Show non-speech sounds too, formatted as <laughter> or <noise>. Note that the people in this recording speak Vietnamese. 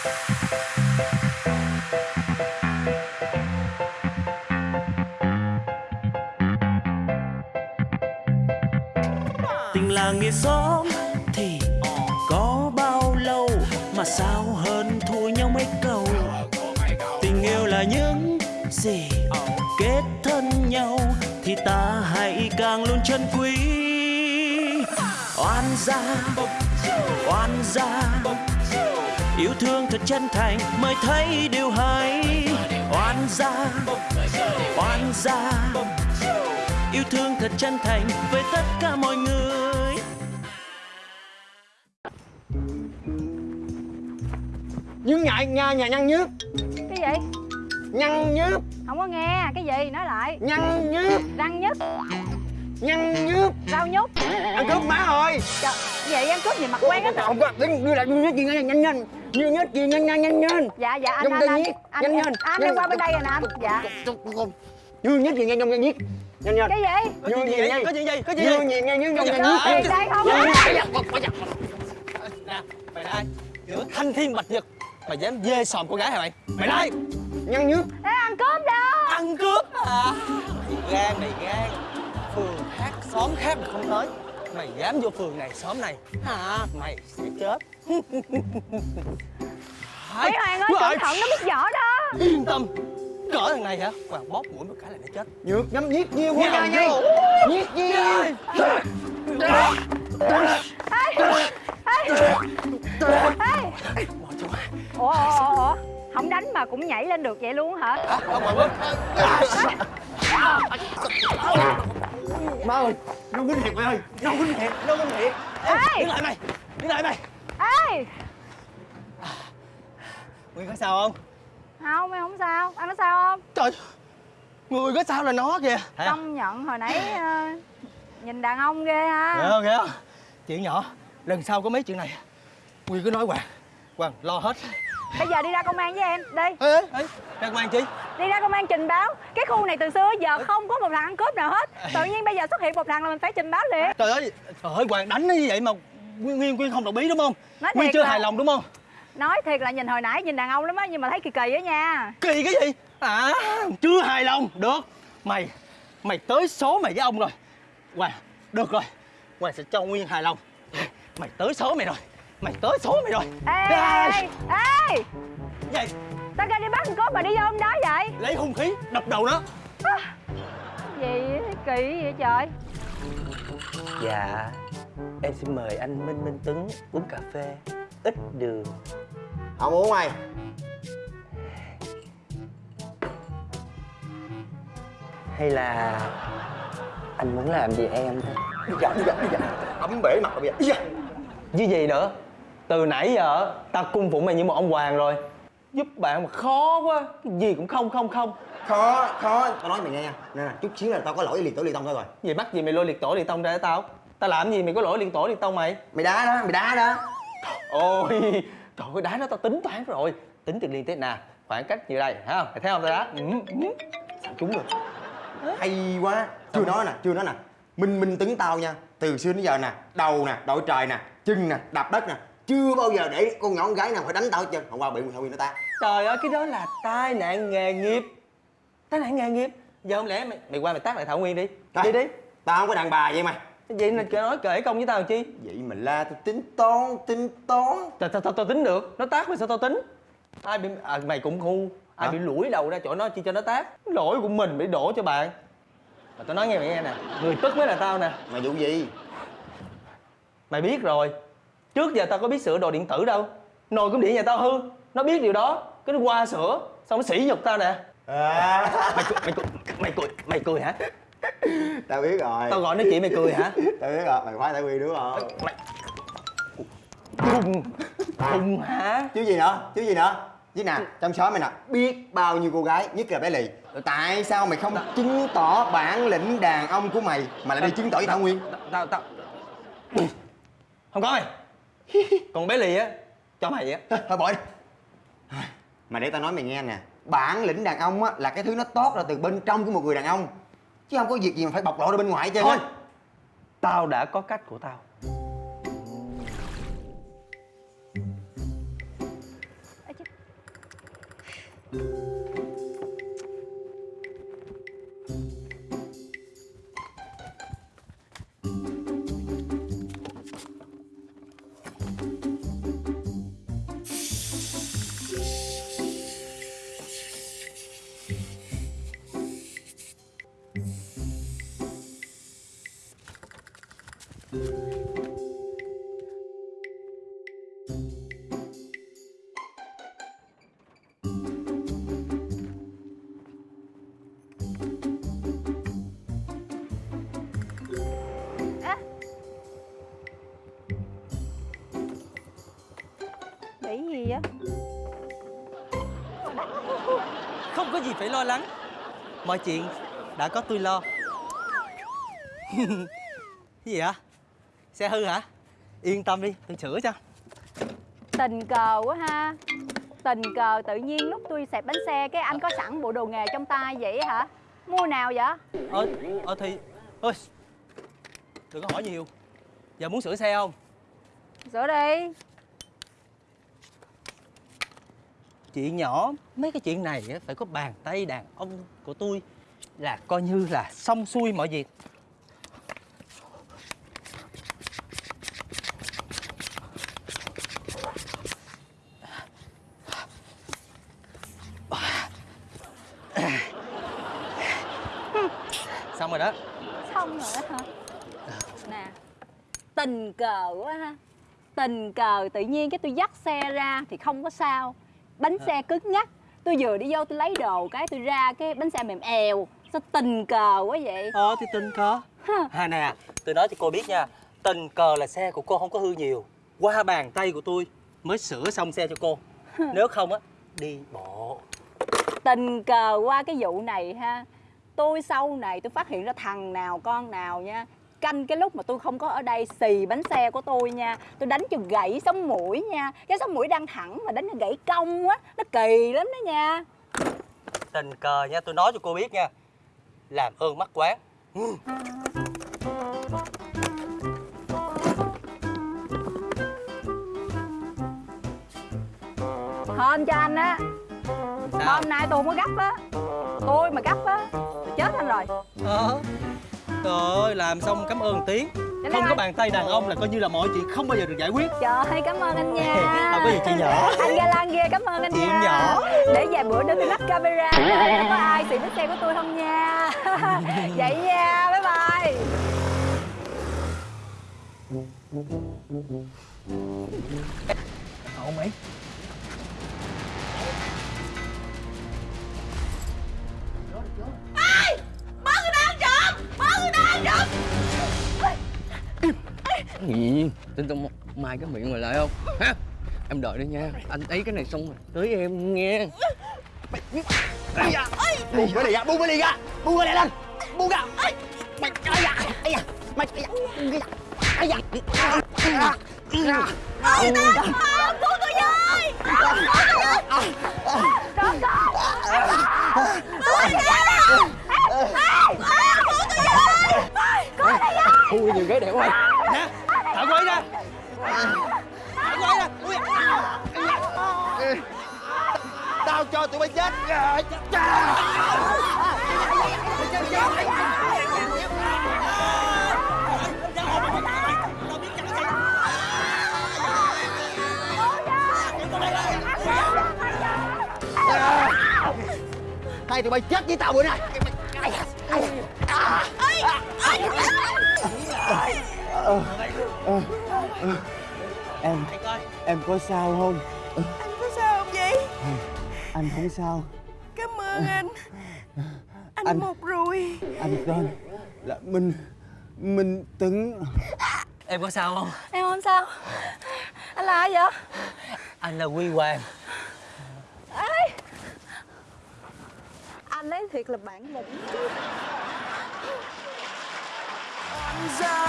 tình làng nghĩa xóm thì có bao lâu mà sao hơn thua nhau mấy câu? Tình yêu là những gì kết thân nhau thì ta hãy càng luôn trân quý. Oan gia oan gia yêu thương thật chân thành mới thấy điều hay. Oan gia oan gia yêu thương thật chân thành với tất cả mọi người. Nhưng ngại nhà nhà nhăn nhướp cái gì? Nhăn nhướp không có nghe cái gì? Nói lại. Nhăn nhướp răng nhức. Nhăn nhướp rau nhúc Ăn cướp má rồi Trời, vậy ăn cướp gì mặt quen hết Không có Đứng đưa lại đưa gì nhanh nhanh nhanh Đưa nhất gì? Nhanh nhanh nhanh nhanh. Dạ dạ anh anh anh. anh nhanh, anh, nhanh, anh nhanh. đi qua bên đây rồi nè. Anh dạ. Đưa nhất gì? Nhanh nhanh nhanh nhất Nhanh nhanh. Cái gì? Đưa gì? nhanh. Có chuyện gì? Có chuyện gì? gì? Nhanh nhanh nhanh nhanh đây không? Mày là ai? Giữa thanh thiên bạch nhật. Mày dám dê sòm cô gái hả mày? Mày là ai? Nhướp Ê, ăn cướp đâu? Ăn cướp à mày gan mày gan. Phường khác xóm khác mà không tới mày dám vô phường này xóm này. Hả? Mày sẽ chết. Mấy Hoàng ơi cẩn thận nó biết võ đó. Yên tâm. Cỡ thằng này hả? Hoàng bóp mũi một cái là nó chết. Nhược nhắm nhiết nhiều quá. Nha nha. Nhiết nhiều. ủa ủa ủa ủa. Không đánh mà cũng nhảy lên được vậy luôn hả? Bóp Má ơi Nó quýnh thiệt mày ơi. Nó quýnh thiệt Nó quýnh thiệt. Ê đứng lại mày đứng lại mày. Ê! Nguyên có sao không? Không em không sao. Anh có sao không? Trời người có sao là nó kìa. Công nhận hồi nãy ờ, nhìn đàn ông ghê ha. Ghê không, ghê không? Chuyện nhỏ, lần sau có mấy chuyện này Nguyên cứ nói Hoàng Hoàng lo hết. Bây giờ đi ra công an với em đi. Ê, ê, ê, ra công an chi? Đi ra công an trình báo. Cái khu này từ xưa giờ không có một thằng ăn cướp nào hết. Tự nhiên bây giờ xuất hiện một thằng là mình phải trình báo liền. Trời ơi, trời ơi, Hoàng đánh nó như vậy mà Nguyên, Nguyên, Nguyên không đồng ý đúng không? Nói Nguyên chưa là- hài lòng đúng không? nói thiệt là nhìn hồi nãy nhìn đàn ông lắm á nhưng mà thấy kỳ kỳ á nha. Kỳ cái gì? À, chưa hài lòng, được. Mày, mày tới số mày với ông rồi. Hoàng, được rồi. Hoàng sẽ cho Nguyên hài lòng. Mày tới số mày rồi. Mày tới số mày rồi. Ê ê ê. Vậy, tao kêu đi bắt thằng cướp mà đi vô hôm đó vậy? Lấy hung khí, đập đầu nó. Gì kỳ vậy trời. Dạ Em xin mời anh Minh Minh Tuấn uống cà phê Ít đường. Không uống mày. Hay là Anh muốn làm gì em? Thôi Bây giờ bây giờ bây giờ Ấm bể mặt bây giờ. Giờ Như gì nữa. Từ nãy giờ Tao cung phụng mày như một ông hoàng rồi Giúp bạn mà khó quá. Cái gì cũng không không không. Khó khó. Tao nói mày nghe nha. Nè nè chút xíu là tao có lỗi liệt tổ liệt tông thôi rồi. Gì bắt gì mày lôi liệt tổ liệt tông ra tao? Tao làm gì mày có lỗi liệt tổ liệt tông mày? Mày đá đó mày đá đó. Ôi Trời ơi đá nó tao tính toán rồi. Tính từ liên tiếp nè Khoảng cách như đây thấy không? Mày thấy không tao đá? Ừ, ừ. Sao trúng được Hay quá. Chưa nói nè chưa nói nè. Minh Minh Tuấn tao nha. Từ xưa đến giờ nè Đầu nè đội trời nè Chân nè đạp đất nè Chưa bao giờ để con nhỏ con gái nào phải đánh tao hết trơn. Hôm qua bị Thảo Nguyên nó ta. Trời ơi cái đó là tai nạn nghề nghiệp. Tai nạn nghề nghiệp. Giờ không lẽ mày, mày qua mày tác lại Thảo Nguyên đi. Đi đi. Tao không có đàn bà vậy mày. Vậy là nói kể công với tao chi? Vậy mà la tao tính toán tính toán. Tao tao tao, tao tính được? Nó tác mày sao tao tính? Ai bị à, mày cũng ngu. Ai Hả? bị lủi đầu ra chỗ nó chi cho nó tác Lỗi của mình bị đổ cho bạn. Mà tao nói nghe mày nghe nè. Người tức mới là tao nè. Mày vụ gì? Mày biết rồi Trước giờ tao có biết sửa đồ điện tử đâu. Nồi cơm điện nhà tao hư. Nó biết điều đó. Cái nó qua sửa Xong nó sỉ nhục tao nè. À, Mày cười, mày cười, mày cười, mày cười hả? Tao biết rồi. Tao gọi nói chuyện mày cười hả? Tao biết rồi Mày khoái Thảo Nguyên đúng không? Mày Khùng Khùng hả? Chứ gì nữa? Chứ gì nữa? Chứ nè trong xóm mày nè. Biết bao nhiêu cô gái Nhất là bé Lì. Tại sao mày không chứng tỏ bản lĩnh đàn ông của mày Mà lại đi chứng tỏ với Thảo Nguyên? Tao, tao. Không có mày <laughs> Còn bé lì á Cho mày á. <laughs> Thôi bỏ đi Mà để tao nói mày nghe nè. Bản lĩnh đàn ông á là cái thứ nó tốt ra từ bên trong của một người đàn ông. Chứ không có việc gì mà phải bộc lộ ra bên ngoài hết trơn Thôi Tao đã có cách của tao. Ê, Bị có gì phải lo lắng. Mọi chuyện đã có tôi lo. <laughs> Cái gì hả? Xe hư hả? Yên tâm đi, tôi sửa cho. Tình cờ quá ha. Tình cờ tự nhiên lúc tôi xẹp bánh xe Cái anh có sẵn bộ đồ nghề trong tay vậy hả? Mua nào vậy? Ờ, ờ thì Ôi Đừng có hỏi nhiều. Giờ muốn sửa xe không? Sửa đi Chuyện nhỏ, Mấy cái chuyện này phải có bàn tay đàn ông của tôi Là coi như là xong xuôi mọi việc. <coughs> Xong rồi đó. Xong rồi đó hả? Nè, Tình cờ quá ha. Tình cờ tự nhiên cái tôi dắt xe ra Thì không có sao. Bánh xe cứng nhắc Tôi vừa đi vô tôi lấy đồ cái tôi ra cái bánh xe mềm èo Sao tình cờ quá vậy? Ờ thì tình cờ. À nè Tôi nói cho cô biết nha Tình cờ là xe của cô không có hư nhiều. Qua bàn tay của tôi Mới sửa xong xe cho cô. Nếu không á Đi bộ. Tình cờ qua cái vụ này ha. Tôi sau này tôi phát hiện ra thằng nào con nào nha Canh cái lúc mà tôi không có ở đây xì bánh xe của tôi nha. Tôi đánh cho gãy sống mũi nha. Cái sống mũi đang thẳng mà đánh cho gãy cong á. Nó kỳ lắm đó nha. Tình cờ nha tôi nói cho cô biết nha. Làm ơn mắc quán. Hên cho anh á. Hôm nay tôi không có gấp á. Tôi mà gấp á Tôi chết anh rồi. Ờ Trời ơi làm xong cảm ơn tiếng. Để Không có bàn tay đàn ông là coi như là mọi chuyện không bao giờ được giải quyết. Trời cảm ơn anh nha. Không có gì chị nhỏ. Anh ga lan ghê cảm ơn anh Chị nha. nhỏ. Để vài bữa nữa tôi lắp camera Để có ai xì bánh xe của tôi không nha? <laughs> Vậy nha bye bye. Cậu mày gì? Tin tao mai cái miệng mày lại không? Hả em đợi đi nha. Anh ấy cái này xong rồi. Tới em nghe. Buông cái này ra buông cái này ra. Buông cái này lên. Buông ra. Mày ai da ai da. Mày ai da ai da. Ai da. Ai da. Ui nhiều ghế đẹp quá. Nè Quay ra Ui, tao cho tụi bay chết. Hai tụi bay chết với tao bữa nay em em có sao không? Có sao không vậy? anh không sao. Cảm ơn anh. Anh, Anh- một rồi. anh tên là minh minh tấn Em có sao không? Em không sao. Anh là ai vậy? Anh là Quy Hoàng. Anh ấy thiệt là bản lĩnh. Gia,